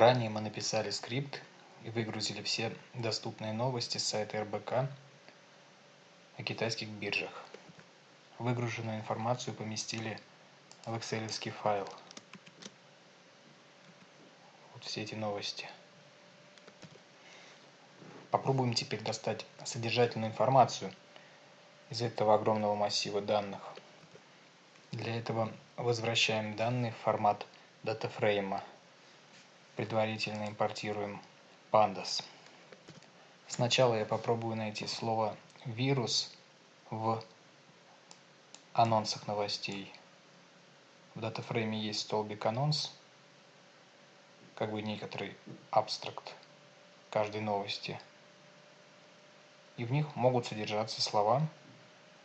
Ранее мы написали скрипт и выгрузили все доступные новости с сайта РБК о китайских биржах. Выгруженную информацию поместили в excel файл. Вот все эти новости. Попробуем теперь достать содержательную информацию из этого огромного массива данных. Для этого возвращаем данные в формат датафрейма. Предварительно импортируем pandas. Сначала я попробую найти слово вирус в анонсах новостей. В датафрейме есть столбик анонс, как бы некоторый абстракт каждой новости. И в них могут содержаться слова,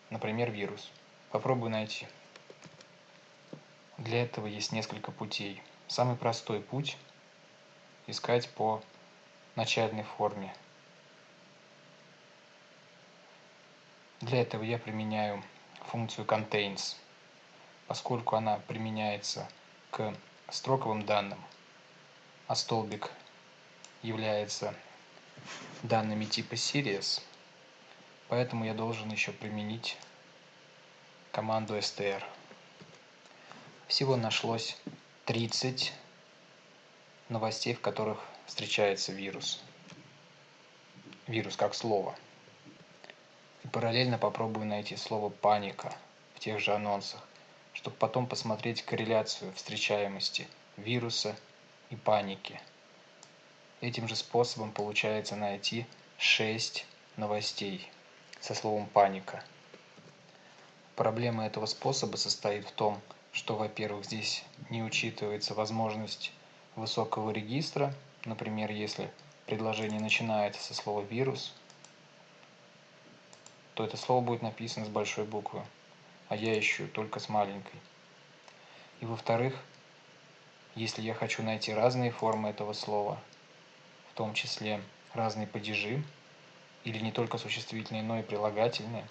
например, вирус. Попробую найти. Для этого есть несколько путей. Самый простой путь – искать по начальной форме. Для этого я применяю функцию contains, поскольку она применяется к строковым данным, а столбик является данными типа series, поэтому я должен еще применить команду str. Всего нашлось 30 новостей, в которых встречается вирус. Вирус как слово. И параллельно попробую найти слово паника в тех же анонсах, чтобы потом посмотреть корреляцию встречаемости вируса и паники. Этим же способом получается найти 6 новостей со словом паника. Проблема этого способа состоит в том, что, во-первых, здесь не учитывается возможность высокого регистра, например, если предложение начинается со слова «вирус», то это слово будет написано с большой буквы, а я ищу только с маленькой. И во-вторых, если я хочу найти разные формы этого слова, в том числе разные падежи, или не только существительные, но и прилагательные,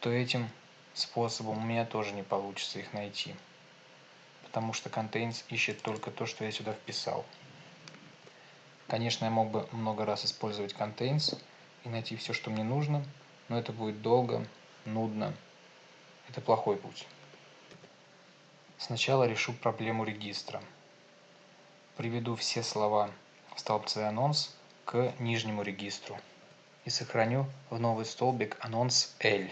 то этим способом у меня тоже не получится их найти. Потому что contains ищет только то, что я сюда вписал. Конечно, я мог бы много раз использовать contains и найти все, что мне нужно, но это будет долго, нудно. Это плохой путь. Сначала решу проблему регистра. Приведу все слова в столбце анонс к нижнему регистру и сохраню в новый столбик анонс L.